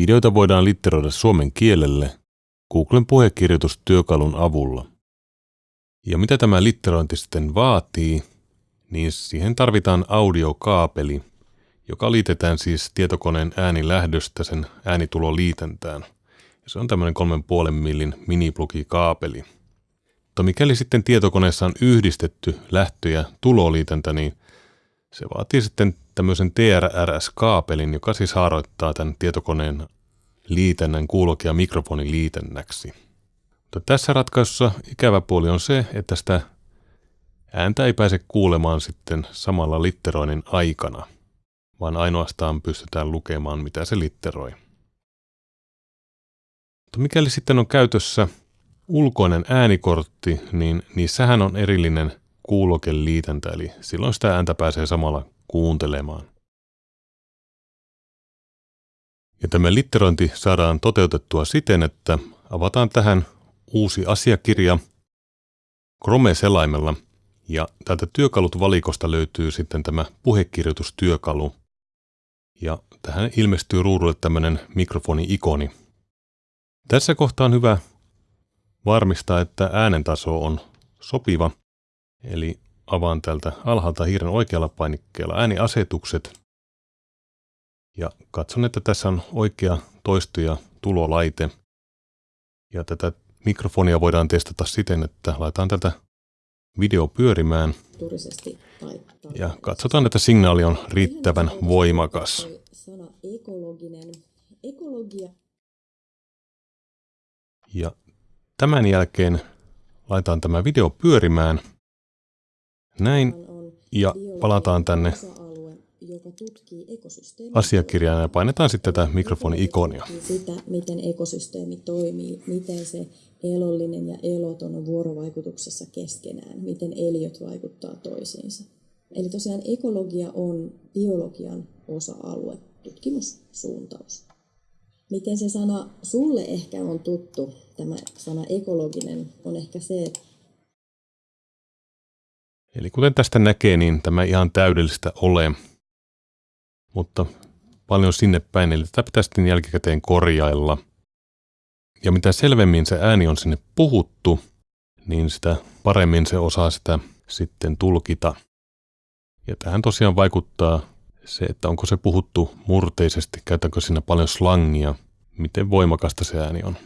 Videoita voidaan litteroida suomen kielelle Googlen puhekirjoitustyökalun avulla. Ja mitä tämä litterointi sitten vaatii, niin siihen tarvitaan audiokaapeli, joka liitetään siis tietokoneen äänilähdöstä sen äänituloliitäntään. Ja se on tämmöinen 3,5 millin miniplugikaapeli. Mutta mikäli sitten tietokoneessa on yhdistetty lähtö- ja tuloliitäntä, niin se vaatii sitten tämmöisen TRRS-kaapelin, joka siis haaroittaa tämän tietokoneen liitännän kuuloke- ja mikrofonin liitännäksi. Mutta tässä ratkaisussa ikävä puoli on se, että sitä ääntä ei pääse kuulemaan sitten samalla litteroinnin aikana, vaan ainoastaan pystytään lukemaan, mitä se litteroi. Mutta mikäli sitten on käytössä ulkoinen äänikortti, niin niissähän on erillinen kuulokeliitäntä, eli silloin sitä ääntä pääsee samalla kuuntelemaan. Ja tämä litterointi saadaan toteutettua siten, että avataan tähän uusi asiakirja Chrome-selaimella ja täältä työkalut valikosta löytyy sitten tämä puhekirjoitustyökalu. Ja tähän ilmestyy ruudulle tämmöinen mikrofoni-ikoni. Tässä kohtaa on hyvä varmistaa, että äänen taso on sopiva. Eli avaan täältä alhaalta hiiren oikealla painikkeella ääniasetukset. Ja katson, että tässä on oikea toisto- ja tulolaite. Ja tätä mikrofonia voidaan testata siten, että laitetaan tätä video pyörimään. Ja katsotaan, että signaali on riittävän voimakas. Ja tämän jälkeen laitetaan tämä video pyörimään. Näin. Ja palataan tänne asiakirjaan ja painetaan sitten tätä mikrofoni-ikonia. Sitä, miten ekosysteemi toimii, miten se elollinen ja eloton on vuorovaikutuksessa keskenään, miten eliöt vaikuttaa toisiinsa. Eli tosiaan ekologia on biologian osa-alue, tutkimussuuntaus. Miten se sana sulle ehkä on tuttu, tämä sana ekologinen, on ehkä se, että Eli kuten tästä näkee, niin tämä ihan täydellistä ole, mutta paljon sinne päin, eli tätä pitää sitten jälkikäteen korjailla. Ja mitä selvemmin se ääni on sinne puhuttu, niin sitä paremmin se osaa sitä sitten tulkita. Ja tähän tosiaan vaikuttaa se, että onko se puhuttu murteisesti, käytäkö siinä paljon slangia, miten voimakasta se ääni on.